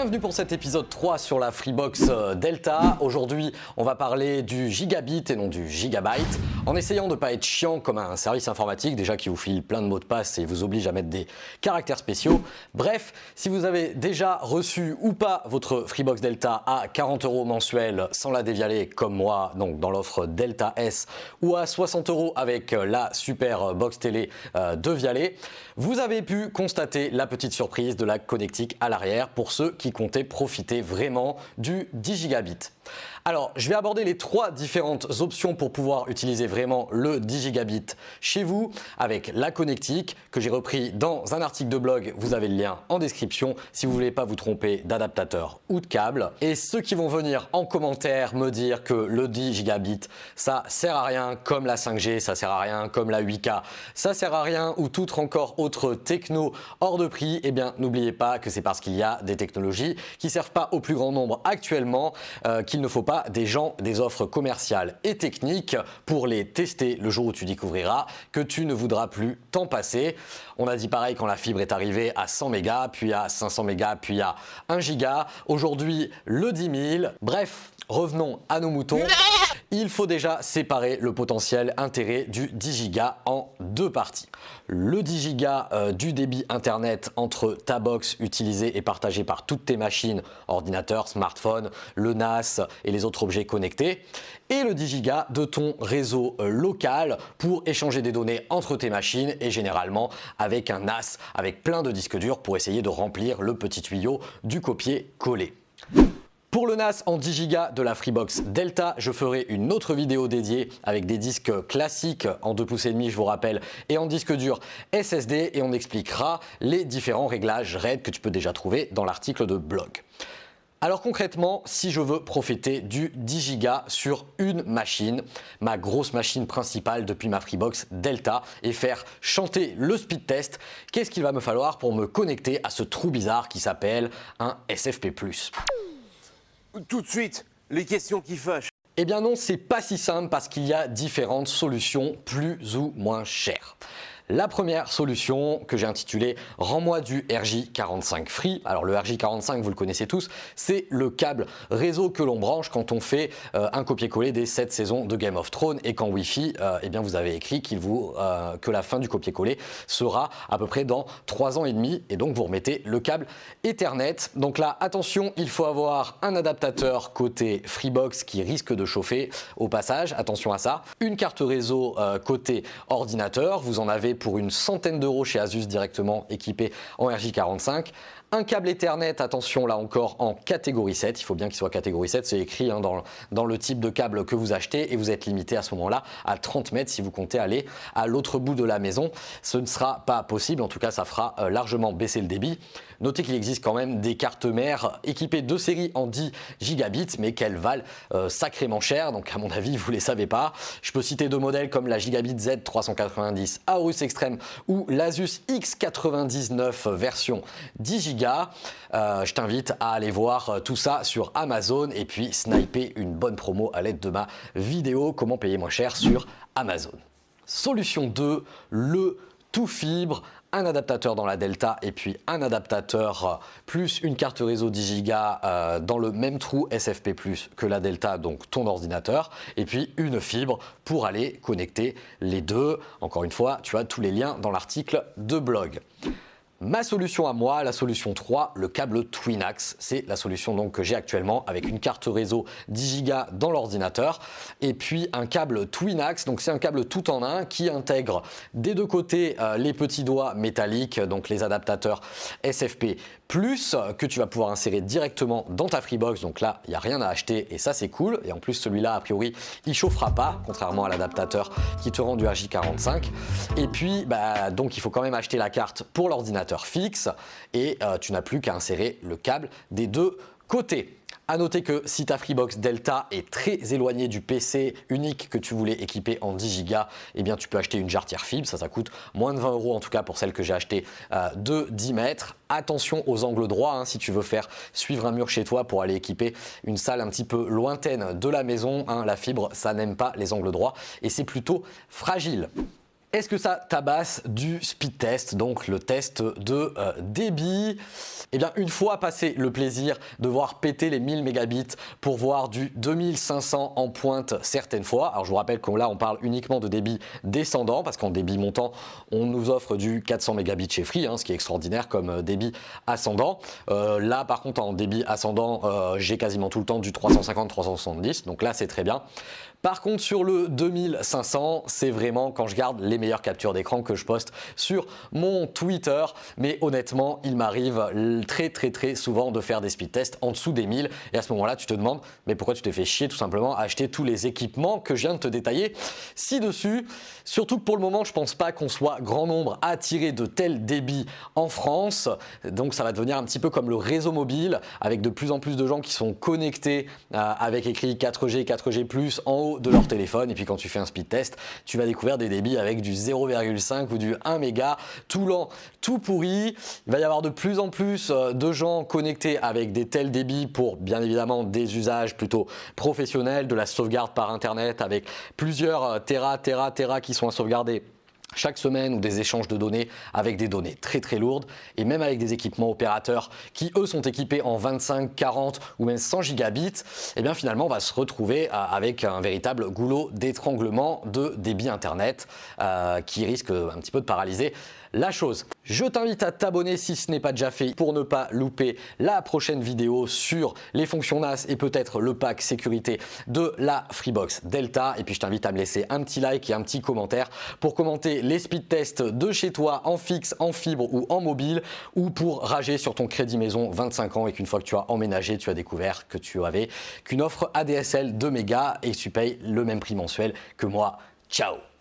Bienvenue pour cet épisode 3 sur la Freebox euh, Delta. Aujourd'hui, on va parler du gigabit et non du gigabyte. En essayant de ne pas être chiant comme un service informatique, déjà qui vous file plein de mots de passe et vous oblige à mettre des caractères spéciaux. Bref, si vous avez déjà reçu ou pas votre Freebox Delta à 40 euros mensuels sans la dévialer comme moi, donc dans l'offre Delta S, ou à 60 euros avec la super box télé euh, de Vialet, vous avez pu constater la petite surprise de la connectique à l'arrière pour ceux qui comptaient profiter vraiment du 10 gigabit. Alors, je vais aborder les trois différentes options pour pouvoir utiliser vraiment le 10 gigabit chez vous avec la connectique que j'ai repris dans un article de blog. Vous avez le lien en description si vous voulez pas vous tromper d'adaptateur ou de câble. Et ceux qui vont venir en commentaire me dire que le 10 gigabit, ça sert à rien comme la 5G, ça sert à rien comme la 8K, ça sert à rien ou toute encore autre techno hors de prix, eh bien n'oubliez pas que c'est parce qu'il y a des technologies qui servent pas au plus grand nombre actuellement euh, qu'il ne faut pas des gens des offres commerciales et techniques pour les tester le jour où tu découvriras que tu ne voudras plus t'en passer. On a dit pareil quand la fibre est arrivée à 100 mégas, puis à 500 mégas, puis à 1 giga. Aujourd'hui, le 10 000. Bref, revenons à nos moutons. Il faut déjà séparer le potentiel intérêt du 10 Go en deux parties. Le 10 Go euh, du débit internet entre ta box utilisée et partagée par toutes tes machines, ordinateur, smartphone, le NAS et les autres objets connectés et le 10 Go de ton réseau euh, local pour échanger des données entre tes machines et généralement avec un NAS avec plein de disques durs pour essayer de remplir le petit tuyau du copier-coller. Pour le NAS en 10 Go de la Freebox Delta, je ferai une autre vidéo dédiée avec des disques classiques en 2 pouces et demi, je vous rappelle, et en disque dur SSD et on expliquera les différents réglages RAID que tu peux déjà trouver dans l'article de blog. Alors concrètement, si je veux profiter du 10 Go sur une machine, ma grosse machine principale depuis ma Freebox Delta et faire chanter le speed test, qu'est-ce qu'il va me falloir pour me connecter à ce trou bizarre qui s'appelle un SFP+. Tout de suite, les questions qui fâchent. Eh bien non, c'est pas si simple parce qu'il y a différentes solutions plus ou moins chères. La première solution que j'ai intitulée « Rends-moi du RJ45 Free ». Alors le RJ45, vous le connaissez tous, c'est le câble réseau que l'on branche quand on fait euh, un copier-coller des 7 saisons de Game of Thrones et qu'en Wi-Fi, euh, eh bien vous avez écrit euh, que la fin du copier-coller sera à peu près dans 3 ans et demi et donc vous remettez le câble Ethernet. Donc là, attention, il faut avoir un adaptateur côté Freebox qui risque de chauffer au passage, attention à ça. Une carte réseau côté ordinateur, vous en avez pour une centaine d'euros chez Asus directement équipé en RJ45. Un câble Ethernet, attention là encore en catégorie 7, il faut bien qu'il soit catégorie 7, c'est écrit hein, dans, le type de câble que vous achetez et vous êtes limité à ce moment-là à 30 mètres si vous comptez aller à l'autre bout de la maison. Ce ne sera pas possible, en tout cas ça fera euh, largement baisser le débit. Notez qu'il existe quand même des cartes mères équipées de série en 10 gigabits mais qu'elles valent euh, sacrément cher, donc à mon avis vous ne les savez pas. Je peux citer deux modèles comme la Gigabit Z390 Aorus Extreme ou l'Asus X99 version 10 Euh, je t'invite à aller voir euh, tout ça sur Amazon et puis sniper une bonne promo à l'aide de ma vidéo comment payer moins cher sur Amazon. Solution 2, le tout fibre un adaptateur dans la Delta et puis un adaptateur euh, plus une carte réseau 10 Go dans le même trou SFP+, que la Delta, donc ton ordinateur, et puis une fibre pour aller connecter les deux. Encore une fois, tu as tous les liens dans l'article de blog. Ma solution à moi, la solution 3, le câble Twinax. C'est la solution donc que j'ai actuellement avec une carte réseau 10 Go dans l'ordinateur et puis un câble Twinax. Donc c'est un câble tout en un qui intègre des deux côtés euh, les petits doigts métalliques, donc les adaptateurs SFP plus que tu vas pouvoir insérer directement dans ta Freebox. Donc là, il n'y a rien à acheter et ça c'est cool. Et en plus celui-là, a priori, il chauffera pas, contrairement à l'adaptateur qui te rend du RJ45. Et puis, bah, donc il faut quand même acheter la carte pour l'ordinateur fixe et euh, tu n'as plus qu'à insérer le câble des deux côtés. A noter que si ta Freebox Delta est très éloignée du PC unique que tu voulais équiper en 10 Go, eh bien tu peux acheter une jarretière fibre, ça ça coûte moins de 20 euros en tout cas pour celle que j'ai achetée euh, de 10 mètres. Attention aux angles droits hein, si tu veux faire suivre un mur chez toi pour aller équiper une salle un petit peu lointaine de la maison. Hein. la fibre ça n'aime pas les angles droits et c'est plutôt fragile. Est-ce que ça tabasse du speed test, donc le test de euh, débit? Eh bien, une fois passé le plaisir de voir péter les 1000 mégabits pour voir du 2500 en pointe certaines fois, alors je vous rappelle que là on parle uniquement de débit descendant parce qu'en débit montant on nous offre du 400 mégabits chez Free, hein, ce qui est extraordinaire comme euh, débit ascendant. Euh, là par contre en débit ascendant j'ai quasiment tout le temps du 350-370, donc là c'est très bien. Par contre, sur le 2500, c'est vraiment quand je garde les meilleures captures d'écran que je poste sur mon Twitter. Mais honnêtement, il m'arrive très très très souvent de faire des speed tests en dessous des 1000. Et à ce moment-là, tu te demandes, mais pourquoi tu t'es fait chier tout simplement à acheter tous les équipements que je viens de te détailler ci-dessus? Surtout que pour le moment, je pense pas qu'on soit grand nombre à tirer de tels débits en France. Donc ça va devenir un petit peu comme le réseau mobile avec de plus en plus de gens qui sont connectés euh, avec écrit 4G, 4G+, en haut de leur téléphone et puis quand tu fais un speed test, tu vas découvrir des débits avec du 0,5 ou du 1 méga, tout lent, tout pourri. Il va y avoir de plus en plus euh, de gens connectés avec des tels débits pour bien évidemment des usages plutôt professionnels, de la sauvegarde par internet avec plusieurs euh, Tera, Tera, Tera qui sont à sauvegarder chaque semaine ou des échanges de données avec des données très très lourdes et même avec des équipements opérateurs qui eux sont équipés en 25, 40 ou même 100 gigabits, et eh bien finalement on va se retrouver euh, avec un véritable goulot d'étranglement de débit internet euh, qui risque un petit peu de paralyser la chose. Je t'invite à t'abonner si ce n'est pas déjà fait pour ne pas louper la prochaine vidéo sur les fonctions NAS et peut-être le pack sécurité de la Freebox Delta. Et puis je t'invite à me laisser un petit like et un petit commentaire pour commenter les speed tests de chez toi en fixe, en fibre ou en mobile ou pour rager sur ton crédit maison 25 ans et qu'une fois que tu as emménagé, tu as découvert que tu avais qu'une offre ADSL de mégas et tu payes le même prix mensuel que moi. Ciao